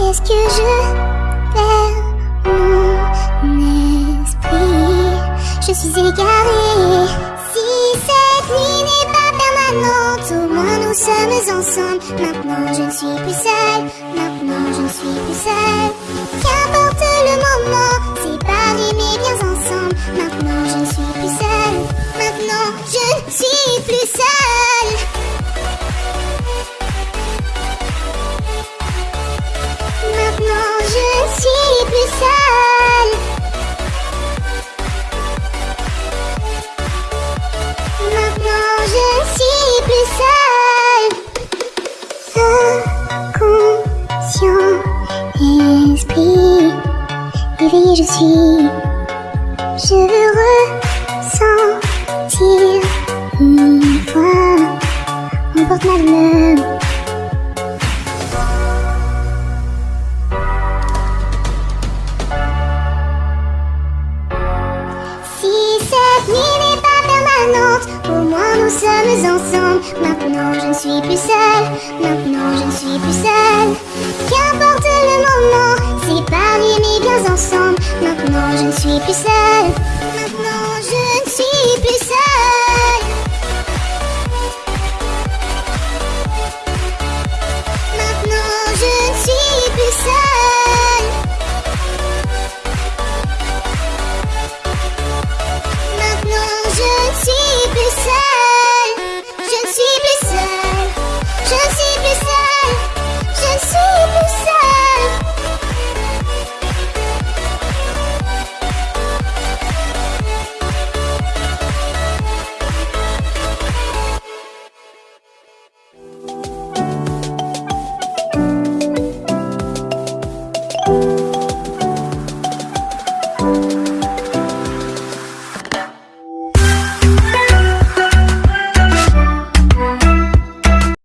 Est-ce que je perds mon esprit? Je suis égarée. Si cette nuit n'est pas permanente, au moins nous sommes ensemble. Maintenant je ne suis plus seule. Maintenant je ne suis plus seule. Qu'importe le moment, je suis. Je veux ressentir une fois mon porte-malheur. Si cette nuit n'est pas permanente, au moins nous sommes ensemble. Maintenant je ne suis plus seule, maintenant je ne suis plus seule. Qu'importe le moment, séparés